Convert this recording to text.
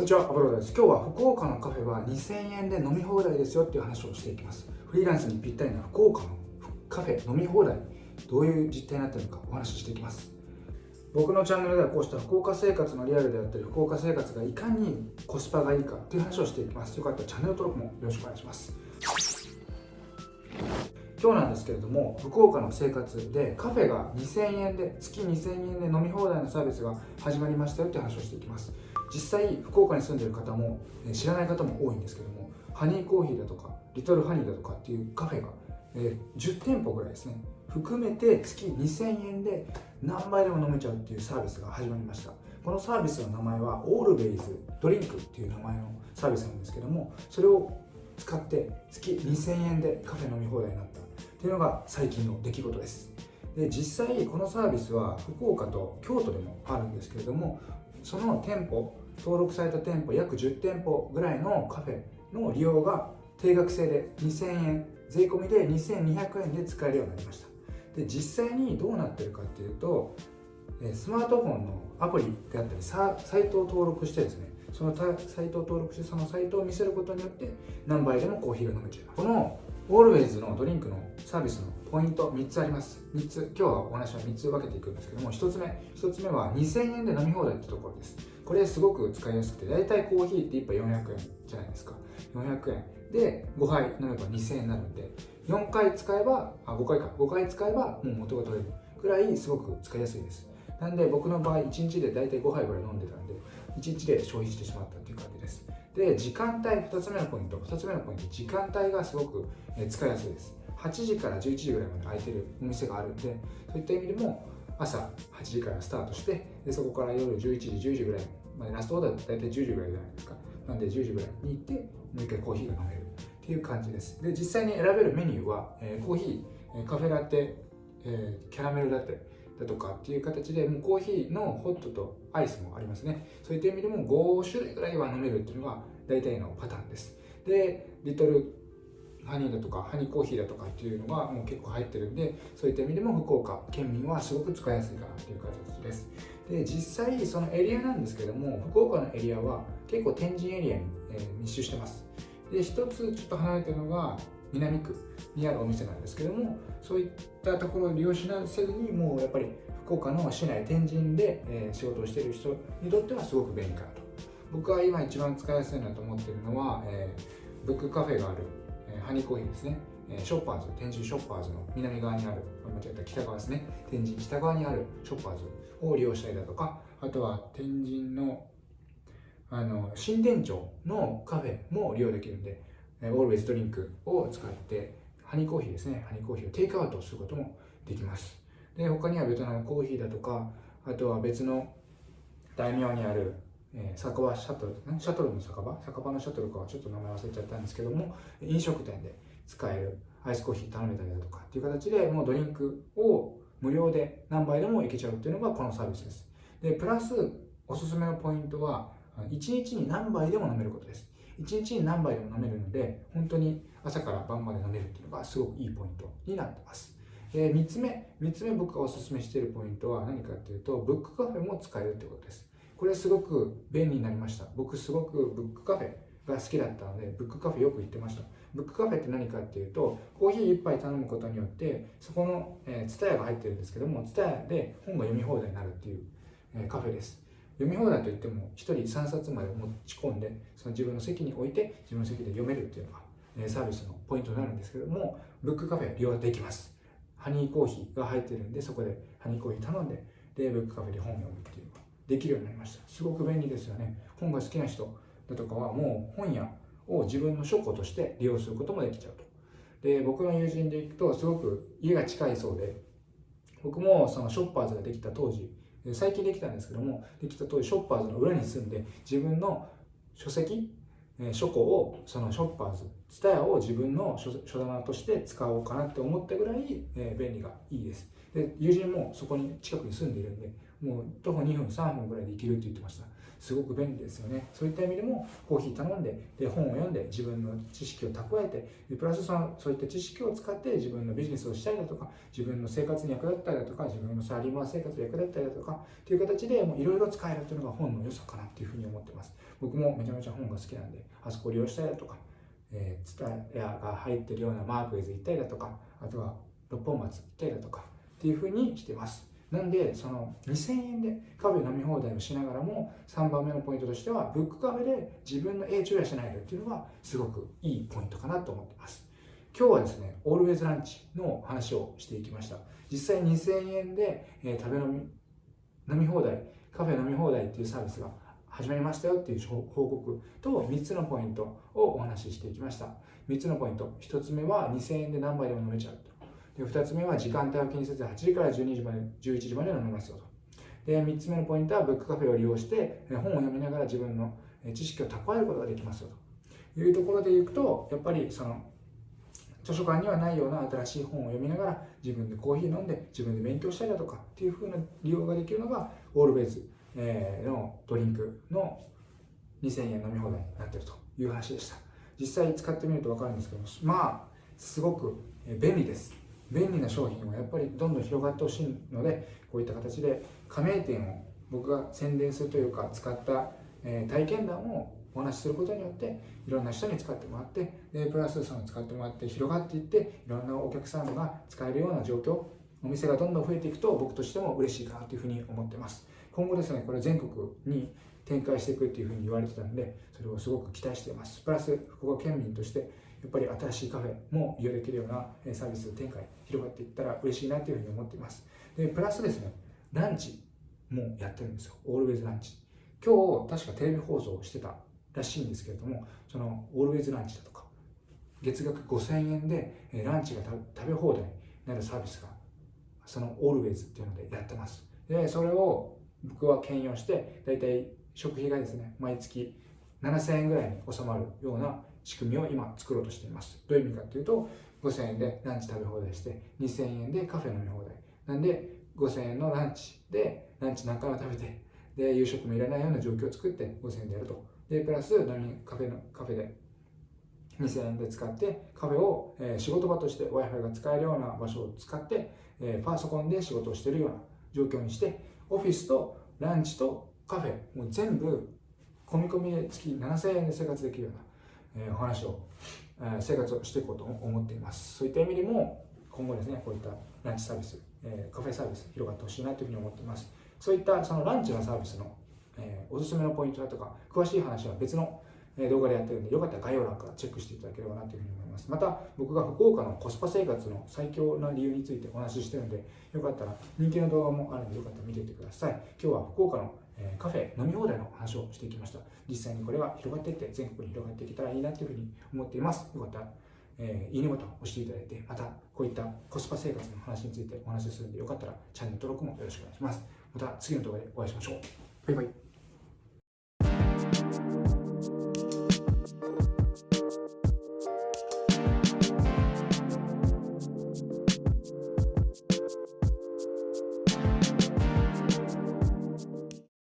こんにちは、アボロです。今日は福岡のカフェは2000円で飲み放題ですよっていう話をしていきます。フリーランスにぴったりな福岡のカフェ飲み放題、どういう実態になってるのかお話ししていきます。僕のチャンネルではこうした福岡生活のリアルであったり、福岡生活がいかにコスパがいいかという話をしていきます。よかったらチャンネル登録もよろしくお願いします。今日なんですけれども福岡の生活でカフェが2000円で月2000円で飲み放題のサービスが始まりましたよって話をしていきます実際福岡に住んでる方も知らない方も多いんですけどもハニーコーヒーだとかリトルハニーだとかっていうカフェが、え10店舗ぐらいですね。含めて月2000円で何杯でも飲めちゃうっていうサービスが始まりました。このサービスの名前はオールベイズドリンクっていう名前のサービスなんですけどもそれを使って月2000円でカフェ飲み放題になった。っていうのが最近の出来事です。で実際このサービスは福岡と京都でもあるんですけれどもその店舗登録された店舗約10店舗ぐらいのカフェの利用が定額制で2000円税込みで2200円で使えるようになりました。で実際にどうなってるかっていうとスマートフォンのアプリであったりサイトを登録してですねそのサイトを登録してそのサイトを見せることによって何杯でもコーヒーが飲めちゃう。このオールウェイズのドリンクのサービスのポイント3つあります。3つ。今日はお話は3つ分けていくんですけども1つ目1つ目は2000円で飲み放題ってところです。これすごく使いやすくて大体コーヒーって1杯400円じゃないですか。400円。で5杯飲めば2000円になるんで4回使えばあ5回か。5回使えばもう元が取れるぐらいすごく使いやすいです。なんで僕の場合1日で大体5杯ぐらい飲んでたんで1日で消費してしまったっていう感じです。で時間帯2つ目のポイント2つ目のポイント時間帯がすごく使いやすいです。8時から11時ぐらいまで空いてるお店があるんでそういった意味でも朝8時からスタートしてでそこから夜11時10時ぐらいまでラストオーダー大体10時ぐらいじゃないですか。なんで10時ぐらいに行ってもう一回コーヒーが飲める。っていう感じです。で実際に選べるメニューは、えー、コーヒーカフェラテ、えー、キャラメルラテだとかっていう形でもうコーヒーのホットとアイスもありますね。そういった意味でも5種類ぐらいは飲めるっていうのが大体のパターンです。でリトルハニーだとかハニーコーヒーだとかっていうのがもう結構入ってるんでそういった意味でも福岡県民はすごく使いやすいかなっていう形です。で実際そのエリアなんですけども福岡のエリアは結構天神エリアに、え、密集してます。で一つちょっと離れてるのが南区にあるお店なんですけどもそういったところを利用しなせずにもうやっぱり福岡の市内天神で、え、仕事をしている人にとってはすごく便利かなと。僕は今一番使いやすいなと思ってるのは、えー、ブックカフェがある、え、ハニーコーヒーですね、ショッパーズ天神ショッパーズの南側にある間違えた北側ですね。天神北側にあるショッパーズを利用したりだとかあとは天神のあの新店長のカフェも利用できるんでオールウェイズドリンクを使ってハニーコーヒーですね。ハニーコーヒーをテイクアウトすることもできます。で他にはベトナムコーヒーだとかあとは別の大名にある、えー、酒場シャトルシャトルの酒場？酒場のシャトルかはちょっと名前忘れちゃったんですけども飲食店で使えるアイスコーヒー頼めたりだとかっていう形でもうドリンクを無料で何杯でもいけちゃうっていうのがこのサービスです。でプラスおすすめのポイントは1日に何杯でも飲めることです。1日に何杯でも飲めるので本当に朝から晩まで飲めるっていうのがすごくいいポイントになってます。えー、3つ目3つ目僕がおすすめしているポイントは何かっていうとブックカフェも使えるってことです。これすごく便利になりました。僕すごくブックカフェが好きだったのでブックカフェよく行ってました。ブックカフェって何かっていうとコーヒー1杯頼むことによってそこの、えー、ツタヤが入ってるんですけどもツタヤで本が読み放題になるっていう、えー、カフェです。読み放題といっても1人3冊まで持ち込んでその自分の席に置いて自分の席で読めるっていうのが、サービスのポイントになるんですけどもブックカフェ利用できます。ハニーコーヒーが入ってるんでそこでハニーコーヒー頼んででブックカフェで本を読むっていうのができるようになりました。すごく便利ですよね。本が好きな人だとかはもう本屋を自分の書庫として利用することもできちゃうと。で僕の友人で行くとすごく家が近いそうで僕もそのショッパーズができた当時最近できたんですけどもできた当時ショッパーズの裏に住んで自分の書籍書庫をそのショッパーズツタヤを自分の書棚として使おうかなって思ったぐらい、便利がいいです。で友人もそこに近くに住んでいるんでもう徒歩2分3分ぐらいで行けるって言ってました。すごく便利ですよね。そういった意味でもコーヒー頼んでで本を読んで自分の知識を蓄えてプラスそのそういった知識を使って自分のビジネスをしたりだとか自分の生活に役立ったりだとか自分のサラリーマン生活に役立ったりだとかっていう形でいろいろ使えるというのが本の良さかなっていうふうに思ってます。僕もめちゃめちゃ本が好きなんであそこを利用したりだとかえー、ツタヤが入ってるようなマークイズ行ったりだとかあとは六本松行ったりだとかっていうふうにしてます。なんでその2000円でカフェ飲み放題をしながらも3番目のポイントとしてはブックカフェで自分の英知を養えるっていうのがすごくいいポイントかなと思ってます。今日はですねオールウェイズランチの話をしていきました。実際2000円で、えー、食べ飲み飲み放題カフェ飲み放題っていうサービスが始まりましたよっていう報告と3つのポイントをお話ししていきました。3つのポイント。1つ目は2000円で何杯でも飲めちゃう2つ目は時間帯を気にせず8時から12時まで11時まで飲めますよとで3つ目のポイントはブックカフェを利用して本を読みながら自分の知識を蓄えることができますよと。いうところでいくとやっぱりその図書館にはないような新しい本を読みながら自分でコーヒー飲んで自分で勉強したりだとかっていう風な利用ができるのがオールウェイズのドリンクの2000円飲み放題になっているという話でした。実際使ってみると分かるんですけどまあすごく便利です。便利な商品はやっぱりどんどん広がってほしいのでこういった形で加盟店を僕が宣伝するというか使った体験談をお話しすることによっていろんな人に使ってもらってでプラスその使ってもらって広がっていっていろんなお客さんが使えるような状況お店がどんどん増えていくと僕としても嬉しいかなというふうに思ってます。今後ですねこれ全国に展開していくっていうふうに言われてたんでそれをすごく期待しています。プラス福岡県民としてやっぱり新しいカフェも利用できるようなサービス展開広がっていったら嬉しいなというふうに思っています。でプラスですねランチもやってるんですよ。オールウェイズランチ今日確かテレビ放送してたらしいんですけれどもそのオールウェイズランチだとか月額5000円でランチが食べ放題になるサービスがそのオールウェイズっていうのでやってます。でそれを僕は兼用して大体食費がですね毎月7000円ぐらいに収まるような仕組みを今作ろうとしています。どういう意味かというと5000円でランチ食べ放題して2000円でカフェ飲み放題。なんで5000円のランチでランチ何回も食べてで夕食もいらないような状況を作って5000円でやると。でプラス飲みカフェのカフェで2000円で使ってカフェを、えー、仕事場として Wi-Fi が使えるような場所を使って、えー、パソコンで仕事をしているような状況にしてオフィスとランチとカフェもう全部込み込みで月7000円で生活できるような、え、お話を、え、生活をしていこうと思っています。そういった意味でも今後ですねこういったランチサービス、え、カフェサービス広がってほしいなというふうに思っています。そういったそのランチのサービスの、え、おすすめのポイントだとか詳しい話は別の動画でやってるんでよかったら概要欄からチェックしていただければなというふうに思いますまた僕が福岡のコスパ生活の最強な理由についてお話ししてるのでよかったら人気の動画もあるのでよかったら見ていってください今日は福岡のカフェ飲み放題の話をしていきました実際にこれが広がっていって全国に広がっていけたらいいなというふうに思っていますよかったらえー、いいねボタンを押していただいて、またこういったコスパ生活の話についてお話しするので、よかったらチャンネル登録もよろしくお願いします。また次の動画でお会いしましょう。バイバイ。